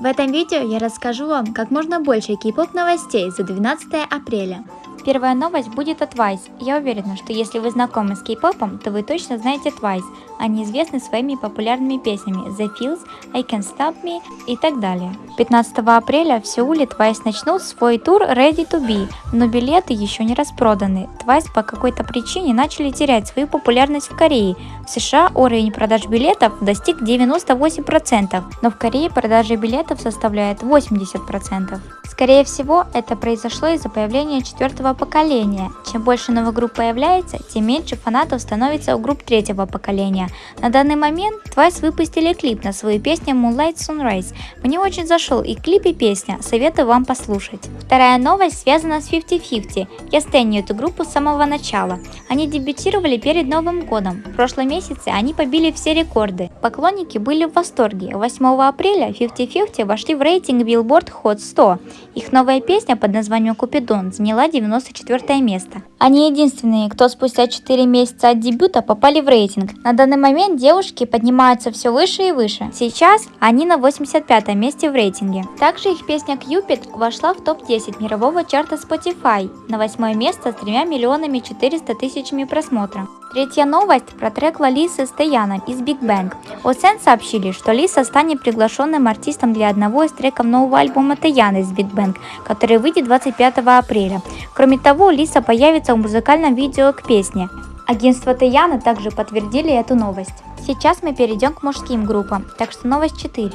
В этом видео я расскажу вам как можно больше кей-поп новостей за 12 апреля. Первая новость будет от Twice. Я уверена, что если вы знакомы с кей-попом, то вы точно знаете Twice. Они известны своими популярными песнями The Feels, I Can't Stop Me и так далее. 15 апреля в Сеуле Twice начнут свой тур Ready to Be, но билеты еще не распроданы. Twice по какой-то причине начали терять свою популярность в Корее. В США уровень продаж билетов достиг 98%, но в Корее продажи билетов составляют 80%. Скорее всего, это произошло из-за появления четвертого поколения. Чем больше новых групп появляется, тем меньше фанатов становится у групп третьего поколения. На данный момент Twice выпустили клип на свою песню Moonlight Sunrise. Мне очень зашел и клип и песня, советую вам послушать. Вторая новость связана с 50-50. Я стеню эту группу с самого начала. Они дебютировали перед Новым годом. В прошлом месяце они побили все рекорды. Поклонники были в восторге. 8 апреля 50-50 вошли в рейтинг Billboard Hot 100 их новая песня под названием «Купидон» заняла 94 место. Они единственные, кто спустя 4 месяца от дебюта попали в рейтинг. На данный момент девушки поднимаются все выше и выше. Сейчас они на 85 месте в рейтинге. Также их песня «Cupid» вошла в топ-10 мирового чарта Spotify на 8 место с 3 миллионами 400 тысячами просмотров. Третья новость про трек Лалисы с Таяном из Big Bang. Осен сообщили, что Лиса станет приглашенным артистом для одного из треков нового альбома Таяна из Big Bang, который выйдет 25 апреля. Кроме того, Лиса появится в музыкальном видео к песне. Агентство Таяна также подтвердили эту новость. Сейчас мы перейдем к мужским группам, так что новость 4.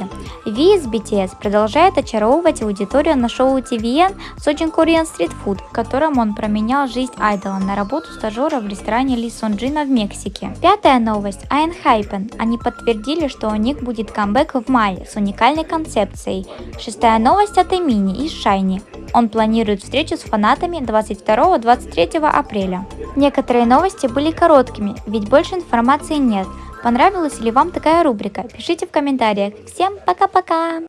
Ви из BTS продолжает очаровывать аудиторию на шоу TVN Sojin Korean Street Food, в котором он променял жизнь айдола на работу стажера в ресторане Ли Сонджина в Мексике. Пятая новость. Hypen. Они подтвердили, что у них будет камбэк в мае с уникальной концепцией. Шестая новость от Эмини из Шайни. Он планирует встречу с фанатами 22-23 апреля. Некоторые новости были короткими, ведь больше информации нет. Понравилась ли вам такая рубрика? Пишите в комментариях. Всем пока-пока!